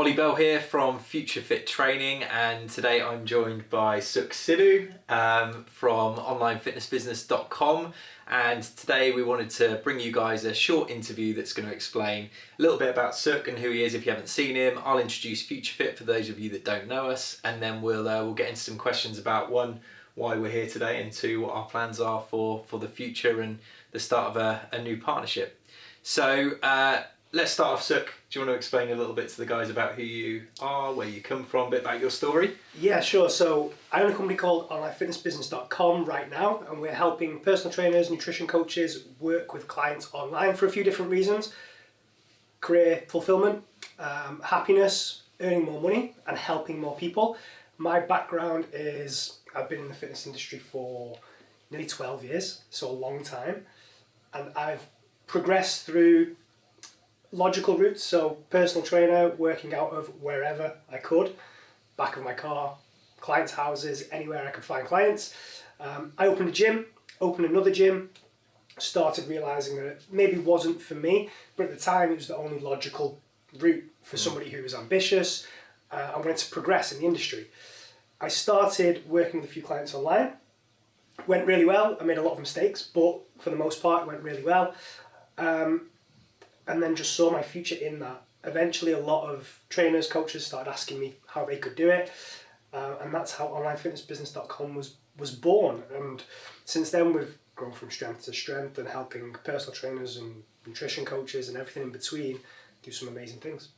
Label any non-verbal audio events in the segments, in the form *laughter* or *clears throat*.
Ollie Bell here from Future Fit Training, and today I'm joined by Suk Sidhu um, from OnlineFitnessBusiness.com. And today we wanted to bring you guys a short interview that's going to explain a little bit about Suk and who he is if you haven't seen him. I'll introduce Future Fit for those of you that don't know us, and then we'll uh, we'll get into some questions about one why we're here today, and two what our plans are for for the future and the start of a, a new partnership. So. Uh, let's start off, Suk. Do you want to explain a little bit to the guys about who you are, where you come from, a bit about your story? Yeah, sure. So I own a company called OnlineFitnessBusiness.com right now, and we're helping personal trainers, nutrition coaches work with clients online for a few different reasons: career fulfillment, um, happiness, earning more money, and helping more people. My background is I've been in the fitness industry for nearly 12 years, so a long time, and I've progressed through logical routes. So personal trainer, working out of wherever I could, back of my car, clients' houses, anywhere I could find clients. Um, I opened a gym, opened another gym, started realizing that it maybe wasn't for me, but at the time it was the only logical route for mm. somebody who was ambitious uh, and wanted to progress in the industry. I started working with a few clients online. Went really well. I made a lot of mistakes, but for the most part, it went really well. Um, and then just saw my future in that. Eventually, a lot of trainers, coaches started asking me how they could do it, uh, and that's how OnlineFitnessBusiness.com was was born. And since then, we've grown from strength to strength and helping personal trainers and nutrition coaches and everything in between do some amazing things.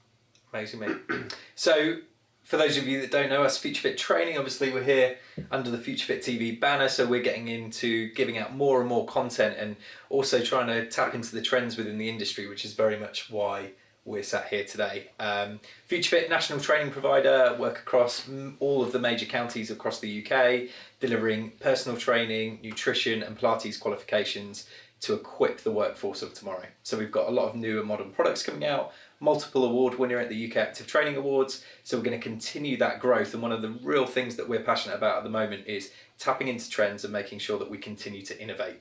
Amazing, mate. *clears throat* so for those of you that don't know us, Future Fit Training, obviously we're here under the Future Fit TV banner, so we're getting into giving out more and more content and also trying to tap into the trends within the industry, which is very much why we're sat here today. Um, Future Fit, national training provider, work across all of the major counties across the UK, delivering personal training, nutrition and Pilates qualifications to equip the workforce of tomorrow. So we've got a lot of new and modern products coming out, multiple award winner at the UK Active Training Awards. So we're going to continue that growth. And one of the real things that we're passionate about at the moment is tapping into trends and making sure that we continue to innovate.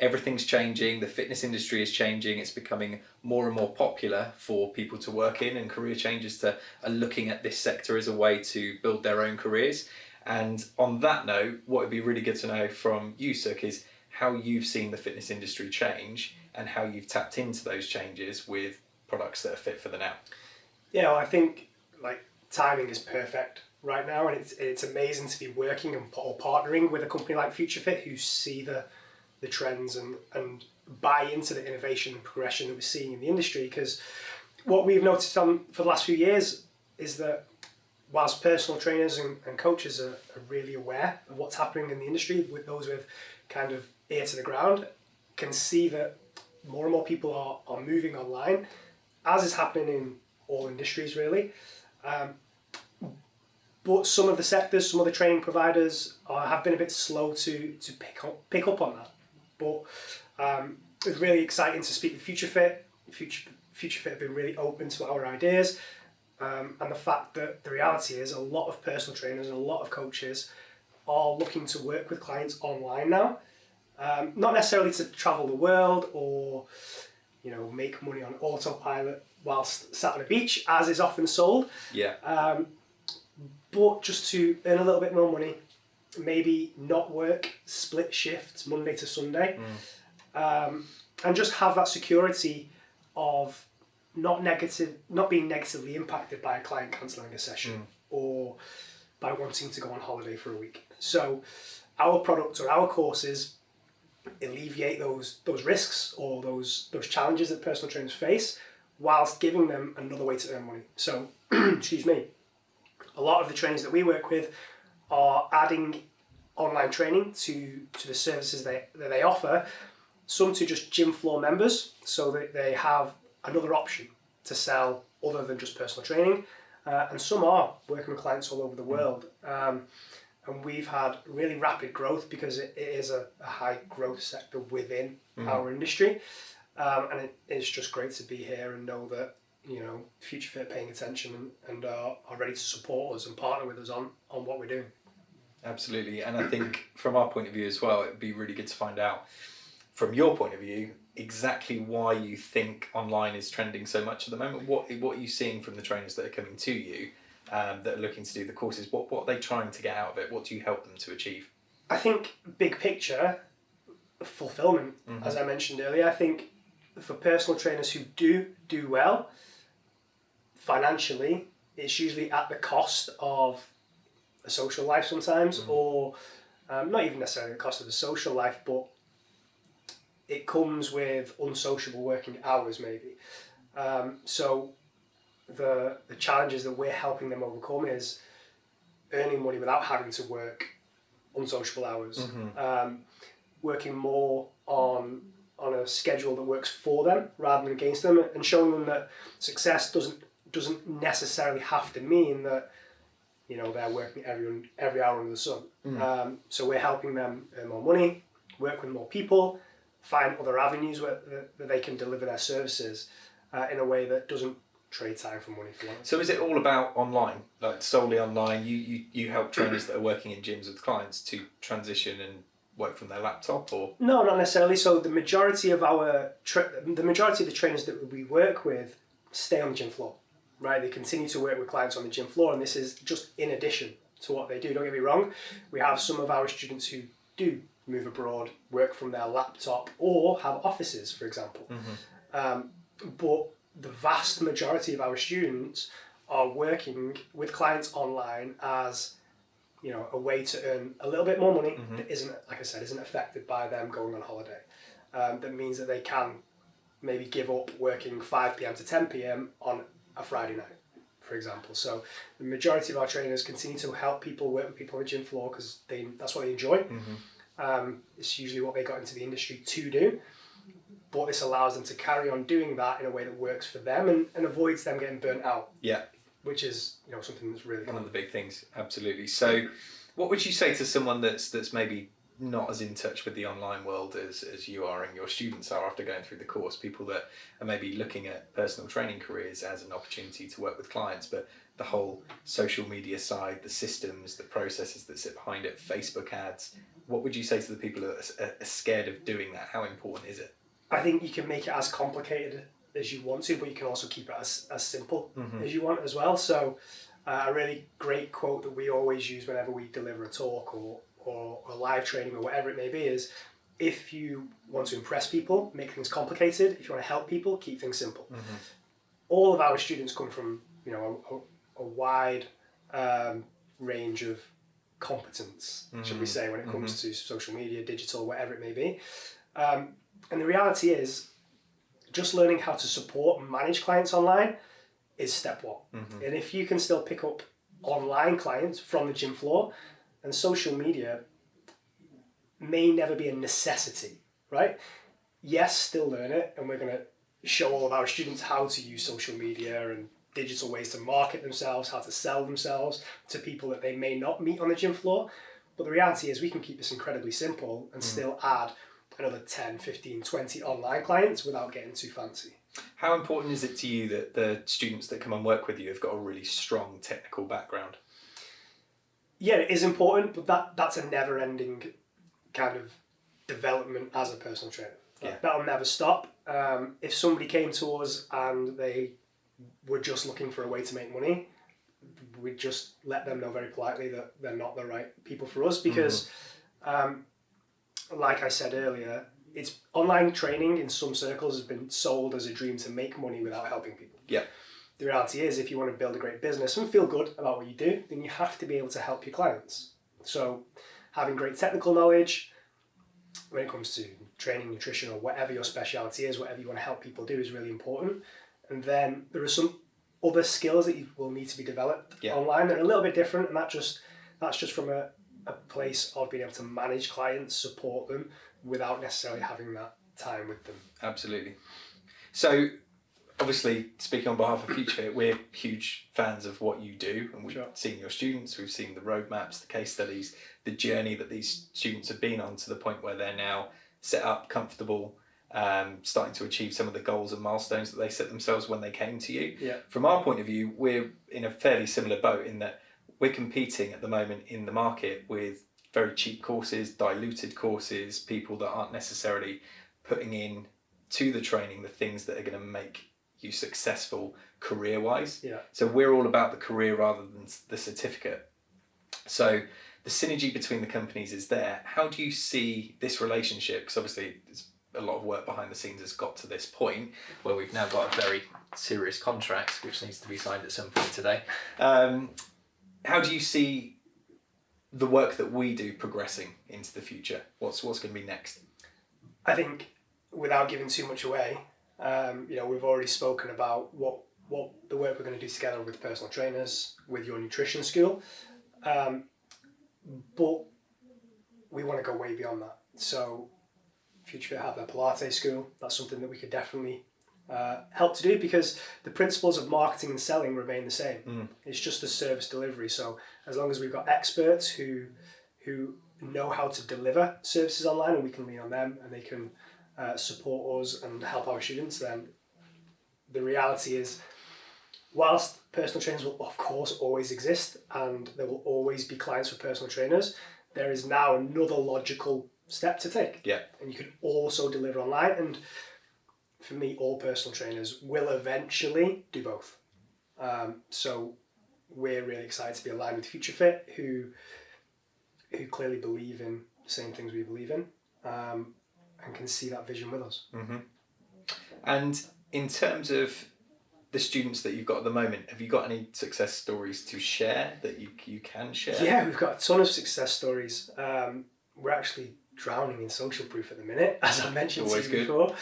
Everything's changing, the fitness industry is changing, it's becoming more and more popular for people to work in and career changes to are looking at this sector as a way to build their own careers. And on that note, what would be really good to know from you, Suk, is how you've seen the fitness industry change and how you've tapped into those changes with products that are fit for the now. Yeah, well, I think like timing is perfect right now, and it's it's amazing to be working and or partnering with a company like FutureFit who see the the trends and and buy into the innovation and progression that we're seeing in the industry. Because what we've noticed on for the last few years is that whilst personal trainers and, and coaches are, are really aware of what's happening in the industry, with those with kind of ear to the ground, can see that more and more people are, are moving online, as is happening in all industries really. Um, but some of the sectors, some of the training providers are, have been a bit slow to, to pick up, pick up on that. But um, it's really exciting to speak with FutureFit. Future, FutureFit have been really open to our ideas. Um, and the fact that the reality is a lot of personal trainers and a lot of coaches are looking to work with clients online now. Um, not necessarily to travel the world or you know make money on autopilot whilst sat on a beach, as is often sold. Yeah. Um, but just to earn a little bit more money, maybe not work split shifts Monday to Sunday, mm. um, and just have that security of not negative, not being negatively impacted by a client cancelling a session mm. or by wanting to go on holiday for a week. So, our product or our courses alleviate those those risks or those those challenges that personal trainers face whilst giving them another way to earn money. So, *clears throat* excuse me, a lot of the trainers that we work with are adding online training to, to the services they, that they offer, some to just gym floor members so that they have another option to sell other than just personal training. Uh, and some are working with clients all over the world. Um, and we've had really rapid growth because it, it is a, a, high growth sector within mm. our industry. Um, and it, it's just great to be here and know that you know Future Fit paying attention and, and are, are ready to support us and partner with us on on what we're doing. Absolutely, and I think from our point of view as well, it'd be really good to find out from your point of view exactly why you think online is trending so much at the moment. What what are you seeing from the trainers that are coming to you um, that are looking to do the courses? What what are they trying to get out of it? What do you help them to achieve? I think big picture, fulfillment, Mhm. as I mentioned earlier. I think for personal trainers who do do well financially, it's usually at the cost of a social life sometimes, Mhm. or um, not even necessarily the cost of the social life, but it comes with unsociable working hours maybe. Um, so the the challenges that we're helping them overcome is earning money without having to work unsociable hours, Mhm. um, working more on on a schedule that works for them rather than against them, and showing them that success doesn't doesn't necessarily have to mean that you know they're working every every hour under the sun. Mm. Um, so we're helping them earn more money, work with more people, find other avenues where that, that they can deliver their services uh, in a way that doesn't trade time for money for one. So is it all about online, like solely online? You you, you help trainers that are working in gyms with clients to transition and work from their laptop, or No, not necessarily. So the majority of our tra- the majority of the trainers that we work with stay on the gym floor, right? They continue to work with clients on the gym floor, and this is just in addition to what they do. Don't get me wrong. We have some of our students who do move abroad, work from their laptop, or have offices, for example. Um, but the vast majority of our students are working with clients online as you know a way to earn a little bit more money Mhm. that isn't like I said isn't affected by them going on holiday. Um, that means that they can maybe give up working five pm to ten pm on a Friday night, for example. So the majority of our trainers continue to help people work with people on the gym floor because they that's what they enjoy. Um, it's usually what they got into the industry to do. But this allows them to carry on doing that in a way that works for them and, and avoids them getting burnt out. Yeah. Which is, you know, something that's really one of the big things? Absolutely. So, what would you say to someone that's that's maybe not as in touch with the online world as, as you are and your students are after going through the course? People that are maybe looking at personal training careers as an opportunity to work with clients, but the whole social media side, the systems, the processes that sit behind it, Facebook ads. What would you say to the people that are, are scared of doing that? How important is it? I think you can make it as complicated as you want to, but you can also keep it as, as simple Mhm. as you want as well. So, uh, a really great quote that we always use whenever we deliver a talk or, or a live training or whatever it may be is if you want to impress people, make things complicated. If you want to help people, keep things simple. All of our students come from you know a, a, a wide um, range of competence, should we Mhm. say, when it comes to social media, digital, whatever it may be. Um, and the reality is, just learning how to support and manage clients online is step one. Mhm. And if you can still pick up online clients from the gym floor, and social media may never be a necessity, right? Yes, still learn it, and we're going to show all of our students how to use social media and digital ways to market themselves, how to sell themselves to people that they may not meet on the gym floor. But the reality is, we can keep this incredibly simple and still add another 10, 15, 20 online clients without getting too fancy. How important is it to you that the students that come and work with you have got a really strong technical background? yeah, it is important, but that that's a never ending kind of development as a personal trainer. Yeah. That'll never stop. Um, if somebody came to us and they were just looking for a way to make money, we'd just let them know very politely that they're not the right people for us because, um, like I said earlier, it's online training in some circles has been sold as a dream to make money without helping people. Yeah. The reality is, if you want to build a great business and feel good about what you do, then you have to be able to help your clients. So, having great technical knowledge when it comes to training, nutrition, or whatever your specialty is, whatever you want to help people do is really important. And then there are some other skills that you will need to be developed Yeah. online that are a little bit different, and that just that's just from a, a place of being able to manage clients, support them without necessarily having that time with them. Absolutely. So, obviously, speaking on behalf of FutureFit, we're huge fans of what you do, and we've Sure. seen your students, we've seen the roadmaps, the case studies, the journey that these students have been on to the point where they're now set up, comfortable, um, starting to achieve some of the goals and milestones that they set themselves when they came to you. Yeah. From our point of view, we're in a fairly similar boat in that we're competing at the moment in the market with very cheap courses, diluted courses, people that aren't necessarily putting in to the training the things that are going to make you successful career wise. Yeah. So we're all about the career rather than the certificate. So the synergy between the companies is there. How do you see this relationship? Because obviously, there's a lot of work behind the scenes has got to this point where we've now got a very serious contract which needs to be signed at some point today. Um, how do you see the work that we do progressing into the future? What's what's going to be next? I think without giving too much away, um, you know, we've already spoken about what what the work we're going to do together with personal trainers, with your nutrition school, um, but we want to go way beyond that. So, Future Fit have their Pilates school. That's something that we could definitely uh, help to do because the principles of marketing and selling remain the same. Mm. It's just the service delivery. So, as long as we've got experts who who know how to deliver services online and we can lean on them and they can uh, support us and help our students, then the reality is, whilst personal trainers will of course always exist and there will always be clients for personal trainers, there is now another logical step to take. Yeah. And you can also deliver online. And for me, all personal trainers will eventually do both. Um, so we're really excited to be aligned with Future Fit, who who clearly believe in the same things we believe in, um, and can see that vision with us. Mm-hmm. And in terms of the students that you've got at the moment, have you got any success stories to share that you you can share? Yeah, we've got a ton of success stories. Um, we're actually drowning in social proof at the minute, *laughs* as I mentioned to you good. before.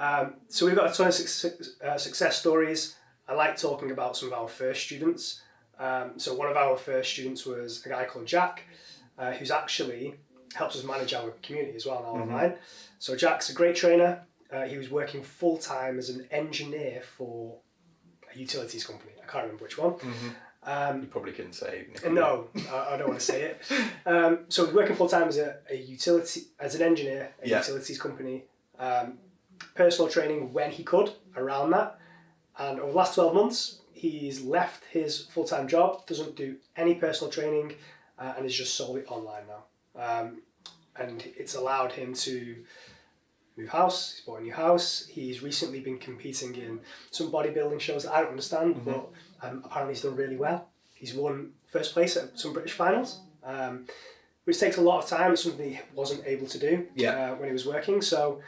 Um, so we've got a ton of success, uh, success stories. I like talking about some of our first students. Um, so one of our first students was a guy called Jack, uh, who's actually helps us manage our community as well now Mhm. online. So Jack's a great trainer. Uh, he was working full time as an engineer for a utilities company. I can't remember which one. Mhm. Um, You probably couldn't say. even if you- No, I, I don't want to say it. Um, so working full time as a, a utility as an engineer, a Yeah. utilities company. Personal training when he could around that, and over the last twelve months, he's left his full time job, doesn't do any personal training, uh, and is just solely online now. Um, and it's allowed him to move house. He's bought a new house. He's recently been competing in some bodybuilding shows that I don't understand, Mhm. but um, apparently he's done really well. He's won first place at some British finals, um, which takes a lot of time. It's something he wasn't able to do Yeah. uh, when he was working. So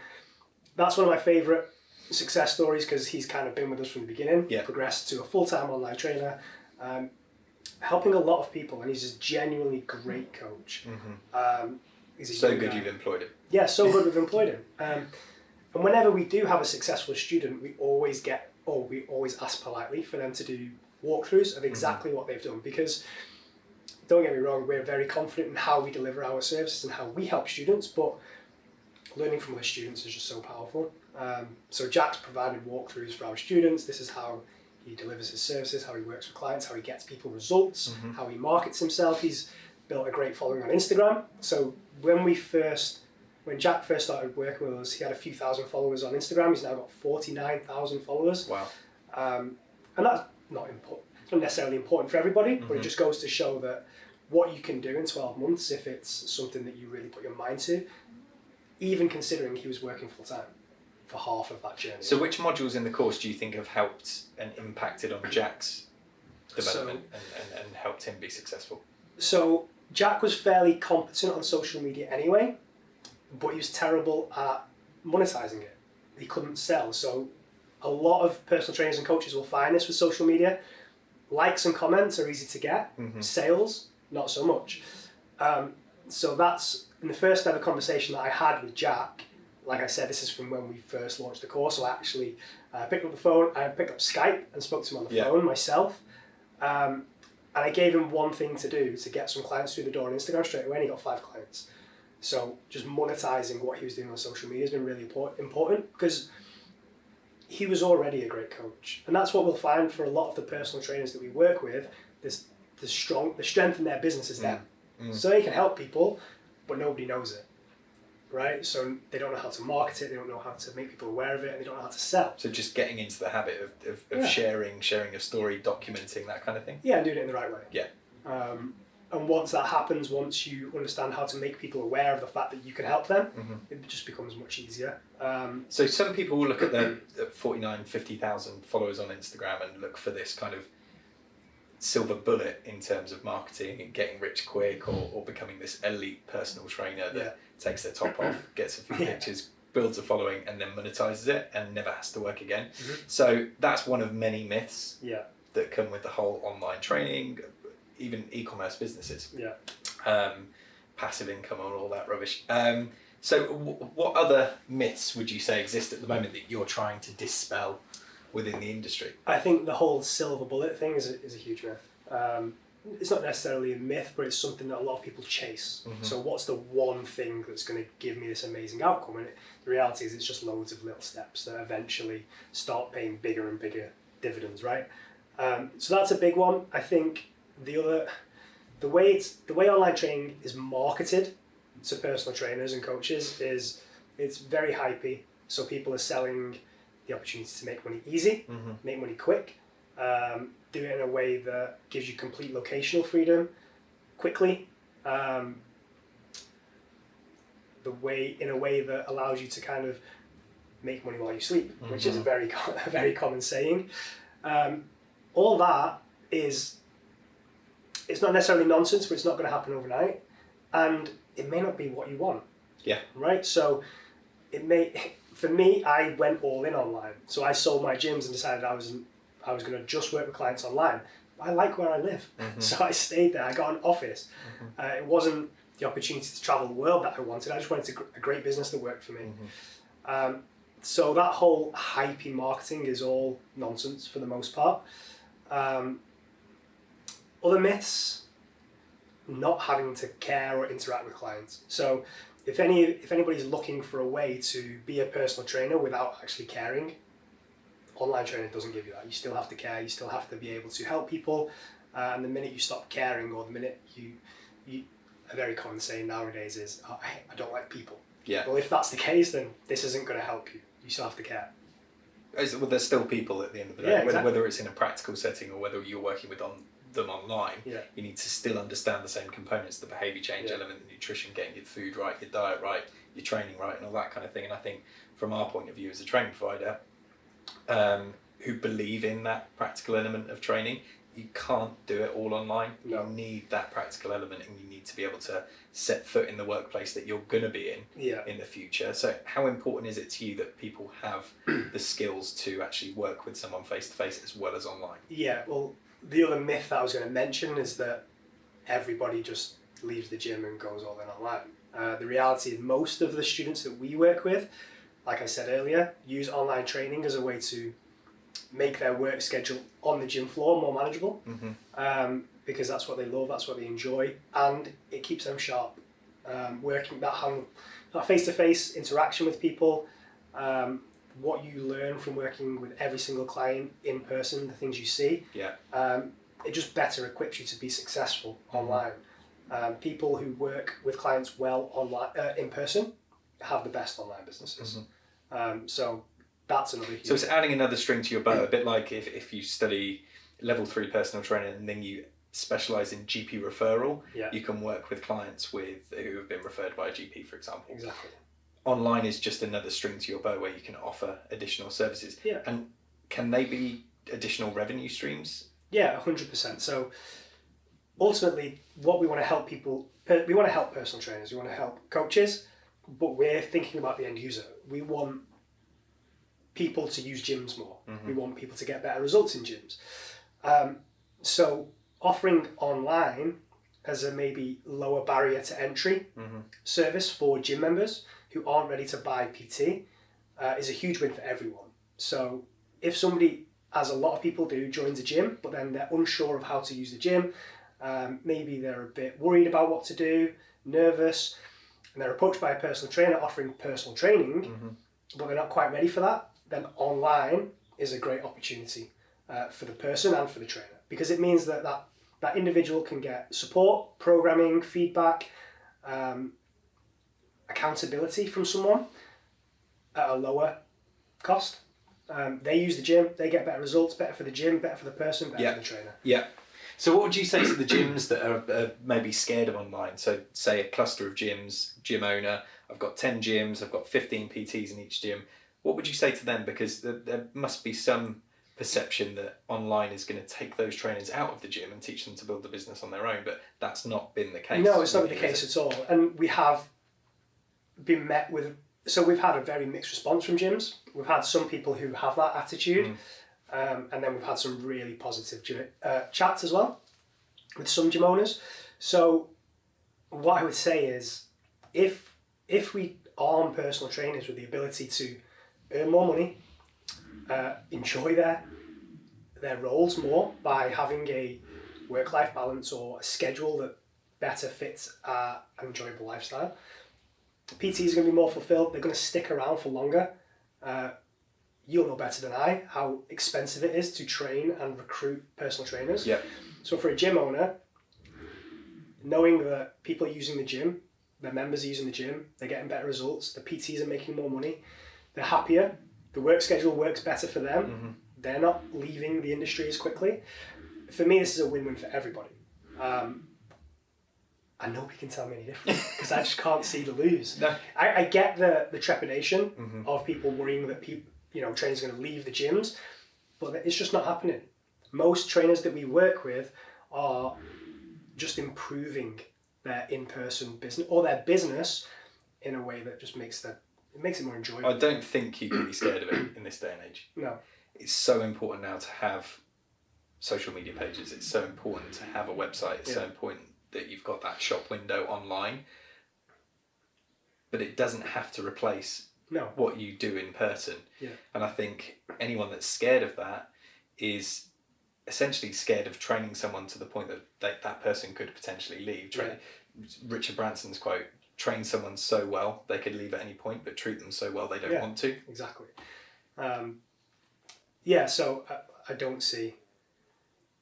that's one of my favourite success stories because he's kind of been with us from the beginning. Yeah. Progressed to a full time online trainer, um, helping a lot of people, and he's a genuinely great coach. Mhm. Um, he's a So good guy. you've employed him. Yeah, so good we've *laughs* employed him. Um, and whenever we do have a successful student, we always get, or we always ask politely for them to do walkthroughs of exactly what they've done. Because don't get me wrong, we're very confident in how we deliver our services and how we help students, but learning from other students is just so powerful. Um, so Jack's provided walkthroughs for our students. This is how he delivers his services, how he works with clients, how he gets people results, Mhm. how he markets himself. He's built a great following on Instagram. So when we first, when Jack first started working with us, he had a few thousand followers on Instagram. He's now got forty nine thousand followers, Wow. um, and that's not important. Not necessarily important for everybody, but it Mhm. just goes to show that what you can do in twelve months if it's something that you really put your mind to. Even considering he was working full time for half of that journey. So which modules in the course do you think have helped and impacted on Jack's development and, and, and helped him be successful? So Jack was fairly competent on social media anyway, but he was terrible at monetizing it. He couldn't sell. So a lot of personal trainers and coaches will find this with social media. Likes and comments are easy to get. Mhm. Sales, not so much. Um, so that's in the first ever conversation that I had with Jack. Like I said, this is from when we first launched the course. So I actually uh, picked up the phone, I picked up Skype and spoke to him on the Yeah. phone myself. Um, and I gave him one thing to do to get some clients through the door on Instagram straight away, and he got five clients. So just monetizing what he was doing on social media has been really important because he was already a great coach, and that's what we'll find for a lot of the personal trainers that we work with. This the strong the strength in their business is them, Mm. so they can help people, but nobody knows it, right? So they don't know how to market it, they don't know how to make people aware of it, and they don't know how to sell. So just getting into the habit of, of, of Yeah. sharing, sharing your story, documenting that kind of thing. Yeah, and doing it in the right way. Yeah. Um, and once that happens, once you understand how to make people aware of the fact that you can help them, Mhm. it just becomes much easier. Um, So some people will look at the, the 49, 50,000 followers on Instagram and look for this kind of silver bullet in terms of marketing and getting rich quick or, or becoming this elite personal trainer that Yeah. takes their top off, *clears throat* gets a few Yeah. pictures, builds a following and then monetizes it and never has to work again. Mhm. So that's one of many myths yeah, that come with the whole online training, even e-commerce businesses yeah. um, passive income and all that rubbish. Um, so, w- what other myths would you say exist at the moment that you're trying to dispel within the industry? I think the whole silver bullet thing is a, is a huge myth. Um, it's not necessarily a myth, but it's something that a lot of people chase. Mhm. So, what's the one thing that's going to give me this amazing outcome? And it, the reality is, it's just loads of little steps that eventually start paying bigger and bigger dividends, right? Um, so that's a big one. I think the other, the way it's the way online training is marketed to personal trainers and coaches is it's very hypey. So people are selling the opportunity to make money easy Mm-hmm. make money quick, um, do it in a way that gives you complete locational freedom quickly, um, the way in a way that allows you to kind of make money while you sleep, which is a Mhm. very *laughs* a very common saying. Um, all that is it's not necessarily nonsense, but it's not going to happen overnight, and it may not be what you want. Yeah. Right. So it may for me i went all in online. So i sold my gyms and decided i was i was going to just work with clients online. I like where i live. Mhm. so i stayed there. I got an office. Uh, it wasn't the opportunity to travel the world that i wanted. I just wanted a, a great business that worked for me. Um, so that whole hypey marketing is all nonsense for the most part. Um, other myths not having to care or interact with clients. So if any if anybody's looking for a way to be a personal trainer without actually caring online training doesn't give you that. You still have to care. You still have to be able to help people. Uh, and the minute you stop caring or the minute you you a very common saying nowadays is oh, I, I don't like people. Yeah. well if that's the case then this isn't going to help you. You still have to care. Well, there's still people at the end of the day, Yeah, whether, whether it's in a practical setting or whether you're working with on them online. Yeah. You need to still understand the same components: the behaviour change Yeah. element, the nutrition, getting your food right, your diet right, your training right, and all that kind of thing. And I think, from our point of view as a training provider, um, who believe in that practical element of training, you can't do it all online. No. You need that practical element, and you need to be able to set foot in the workplace that you're going to be in yeah in the future. So, how important is it to you that people have *clears throat* the skills to actually work with someone face to face as well as online? Yeah, well, the other myth that I was going to mention is that everybody just leaves the gym and goes all in online. Uh, the reality is, most of the students that we work with, like I said earlier, use online training as a way to make their work schedule on the gym floor more manageable Mm-hmm. um, because that's what they love, that's what they enjoy, and it keeps them sharp. Um, working that hand, that face-to-face interaction with people, um, what you learn from working with every single client in person, the things you see, Yeah. um, it just better equips you to be successful Mhm. online. Um, people who work with clients well online uh, in person have the best online businesses. Um, so that's another huge. So it's adding another string to your bow, a bit like if, if you study level three personal training and then you specialize in GP referral, Yeah. you can work with clients with who have been referred by a GP, for example. exactly. Online is just another string to your bow where you can offer additional services. Yeah. And can they be additional revenue streams? Yeah, hundred percent. So ultimately, what we want to help people, we want to help personal trainers, we want to help coaches, but we're thinking about the end user. We want people to use gyms more. Mhm. We want people to get better results in gyms. Um, so offering online as a maybe lower barrier to entry Mm-hmm. service for gym members who aren't ready to buy PT uh, is a huge win for everyone. So if somebody, as a lot of people do, joins a gym, but then they're unsure of how to use the gym, um, maybe they're a bit worried about what to do, nervous, and they're approached by a personal trainer offering personal training, Mm-hmm. but they're not quite ready for that, then online is a great opportunity uh, for the person and for the trainer because it means that that, that individual can get support, programming, feedback, um, accountability from someone at a lower cost. Um, they use the gym, they get better results, better for the gym, better for the person, better Yeah. for the trainer. Yeah. So, what would you say to the gyms that are, are maybe scared of online? So, say a cluster of gyms, gym owner, I've got 10 gyms, I've got 15 PTs in each gym. What would you say to them? Because there, there must be some perception that online is going to take those trainers out of the gym and teach them to build the business on their own, but that's not been the case. No, it's not the case it? at all. And we have been met with, so we've had a very mixed response from gyms. We've had some people who have that attitude, um, and then we've had some really positive gy- uh, chats as well with some gym owners. So, what I would say is, if if we arm personal trainers with the ability to earn more money, uh, enjoy their their roles more by having a work life balance or a schedule that better fits an enjoyable lifestyle. PTs are going to be more fulfilled. They're going to stick around for longer. Uh, you'll know better than I how expensive it is to train and recruit personal trainers. Yep. So for a gym owner, knowing that people are using the gym, their members are using the gym, they're getting better results, the PTs are making more money, they're happier, the work schedule works better for them, they're not leaving the industry as quickly. For me, this is a win-win for everybody. Um, and nobody can tell me any different *laughs* because I just can't see the lose. No. I, I get the, the trepidation Mhm. of people worrying that people, you know, trainers are going to leave the gyms, but it's just not happening. Most trainers that we work with are just improving their in-person business or their business in a way that just makes the it makes it more enjoyable. I don't think you can be scared of it in this day and age. no, It's so important now to have social media pages. It's so important to have a website. It's so Yeah. important that you've got that shop window online. But it doesn't have to replace no, what you do in person. Yeah. And I think anyone that's scared of that is essentially scared of training someone to the point that they, that person could potentially leave. Train, Richard Branson's quote train someone so well they could leave at any point, but treat them so well they don't Yeah. want to. exactly. Um, yeah, so I, I don't see.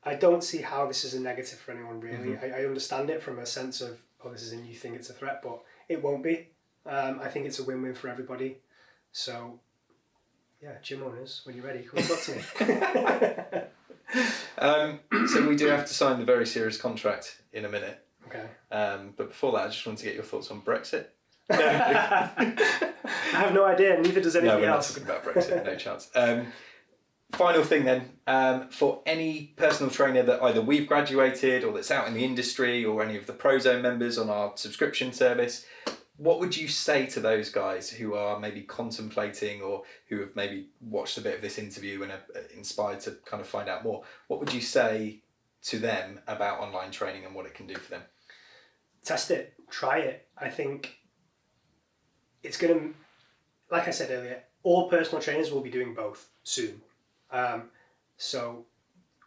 I don't see how this is a negative for anyone really. I, I understand it from a sense of oh this is a new thing, it's a threat, but it won't be. Um, I think it's a win-win for everybody. So, yeah, gym owners, when you're ready, come and talk to me. *laughs* Um, so we do have to sign the very serious contract in a minute. okay. Um, but before that, I just wanted to get your thoughts on Brexit. *laughs* I have no idea. Neither does no, we're not else. talking about Brexit. No chance. Final thing then, um, for any personal trainer that either we've graduated or that's out in the industry or any of the Prozone members on our subscription service, what would you say to those guys who are maybe contemplating or who have maybe watched a bit of this interview and are uh, inspired to kind of find out more? What would you say to them about online training and what it can do for them? test it, try it. I think it's going to, like I said earlier, all personal trainers will be doing both soon. Um, so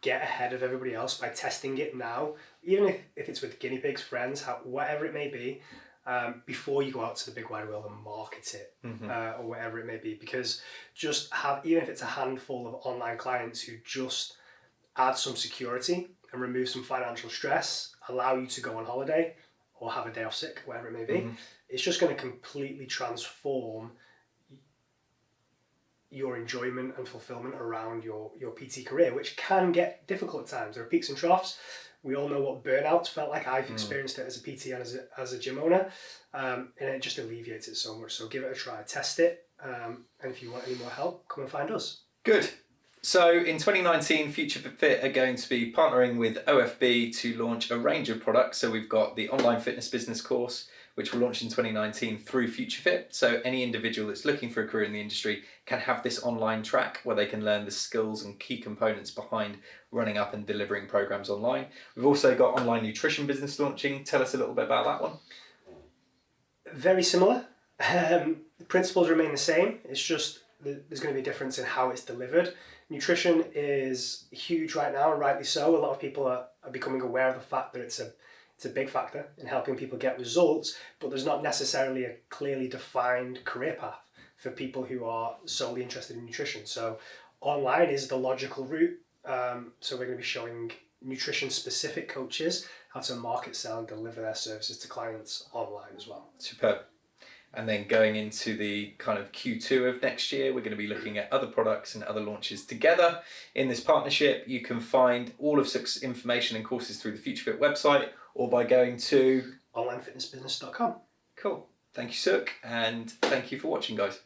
get ahead of everybody else by testing it now, even if, if it's with guinea pigs, friends, how, whatever it may be, um, before you go out to the big wide world and market it Mhm. uh, or whatever it may be. Because just have, even if it's a handful of online clients who just add some security and remove some financial stress, allow you to go on holiday or have a day off sick, whatever it may be, Mhm. it's just going to completely transform your enjoyment and fulfillment around your, your PT career, which can get difficult at times. There are peaks and troughs. We all know what burnout felt like. I've experienced it as a PT and as a, as a gym owner, um, and it just alleviates it so much. So give it a try, test it, um, and if you want any more help, come and find us. Good. So in 2019, Future Fit are going to be partnering with OFB to launch a range of products. So we've got the online fitness business course, which will launch in 2019 through FutureFit. So any individual that's looking for a career in the industry can have this online track where they can learn the skills and key components behind running up and delivering programs online. We've also got online nutrition business launching. Tell us a little bit about that one. Very similar. Um, the principles remain the same. It's just there's going to be a difference in how it's delivered. Nutrition is huge right now, and rightly so. A lot of people are, are becoming aware of the fact that it's a it's a big factor in helping people get results, but there's not necessarily a clearly defined career path for people who are solely interested in nutrition. So online is the logical route. Um, so we're going to be showing nutrition specific coaches how to market, sell and deliver their services to clients online as well. Superb. And then going into the kind of Q2 of next year, we're going to be looking at other products and other launches together in this partnership. You can find all of six information and courses through the FutureFit website or by going to onlinefitnessbusiness.com. Cool. Thank you, Suk, and thank you for watching, guys.